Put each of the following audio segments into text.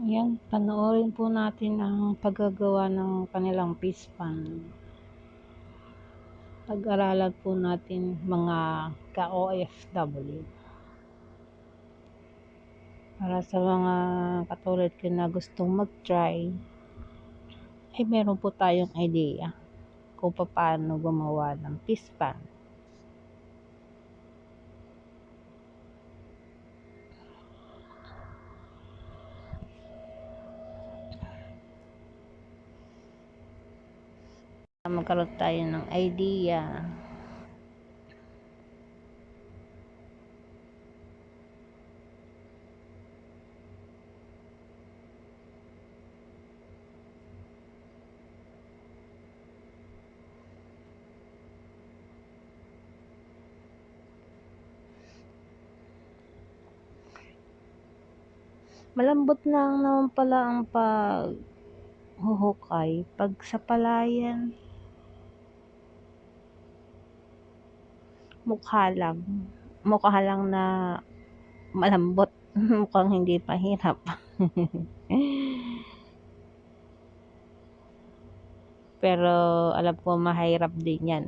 Ayan, panoorin po natin ang paggagawa ng kanilang fish pan. Pag-aralan po natin mga ka-OFW. Para sa mga katulad ko na gustong mag-try, ay meron po tayong idea kung paano gumawa ng fish pan. Magkaroon tayo ng idea. Malambot lang naman pala ang pag huhukay pag sa palayan mukha lang. Mukha lang na malambot. Mukhang hindi mahirap. Pero alam ko mahirap din yan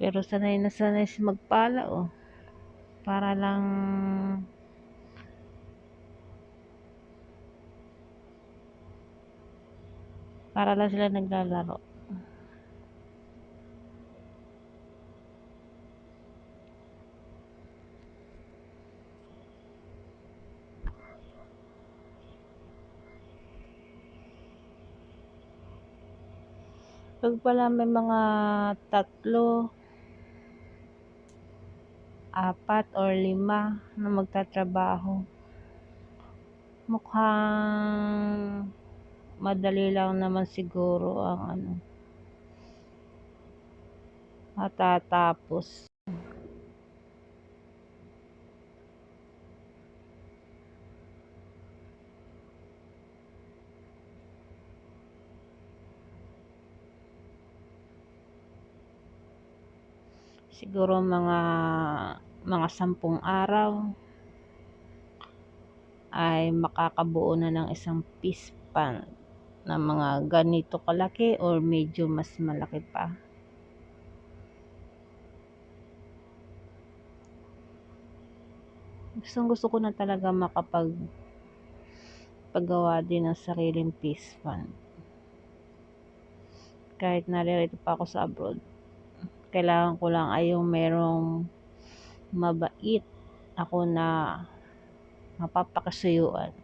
pero sanay na sanay si magpala oh. Para lang para lang sila naglalaro. Pag pala may mga tatlo apat or lima na magtatrabaho. Mukhang madali lang naman siguro ang ano matatapos siguro mga mga sampung araw ay makakabuo na ng isang fish pan na mga ganito kalaki or medyo mas malaki pa. Gustong gusto ko na talaga makapag paggawa din ng sariling fish pan kahit naririto pa ako sa abroad kailangan ko lang ay yung merong mabait ako na mapapakasuyuan